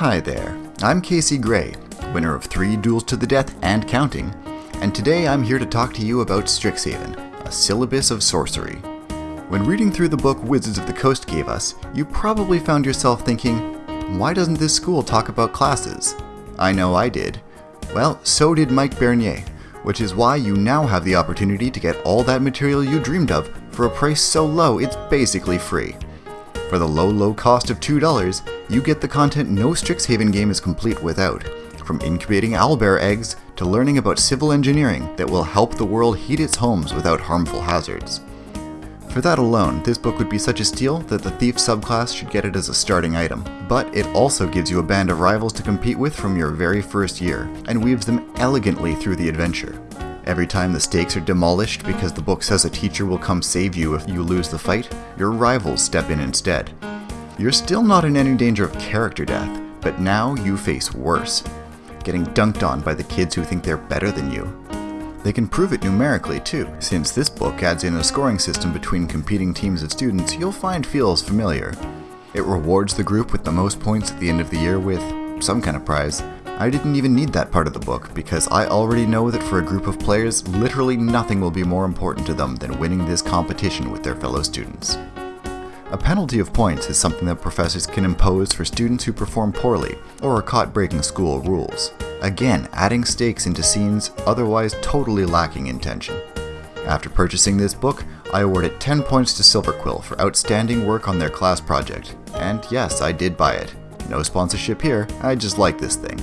Hi there, I'm Casey Gray, winner of three Duels to the Death and counting, and today I'm here to talk to you about Strixhaven, a syllabus of sorcery. When reading through the book Wizards of the Coast gave us, you probably found yourself thinking, why doesn't this school talk about classes? I know I did. Well, so did Mike Bernier, which is why you now have the opportunity to get all that material you dreamed of for a price so low it's basically free. For the low, low cost of $2, you get the content no Strixhaven game is complete without, from incubating owlbear eggs to learning about civil engineering that will help the world heat its homes without harmful hazards. For that alone, this book would be such a steal that the Thief subclass should get it as a starting item, but it also gives you a band of rivals to compete with from your very first year, and weaves them elegantly through the adventure. Every time the stakes are demolished because the book says a teacher will come save you if you lose the fight, your rivals step in instead. You're still not in any danger of character death, but now you face worse. Getting dunked on by the kids who think they're better than you. They can prove it numerically too, since this book adds in a scoring system between competing teams of students you'll find feels familiar. It rewards the group with the most points at the end of the year with some kind of prize, I didn't even need that part of the book, because I already know that for a group of players, literally nothing will be more important to them than winning this competition with their fellow students. A penalty of points is something that professors can impose for students who perform poorly, or are caught breaking school rules. Again, adding stakes into scenes otherwise totally lacking in tension. After purchasing this book, I awarded 10 points to Silverquill for outstanding work on their class project. And yes, I did buy it. No sponsorship here, I just like this thing.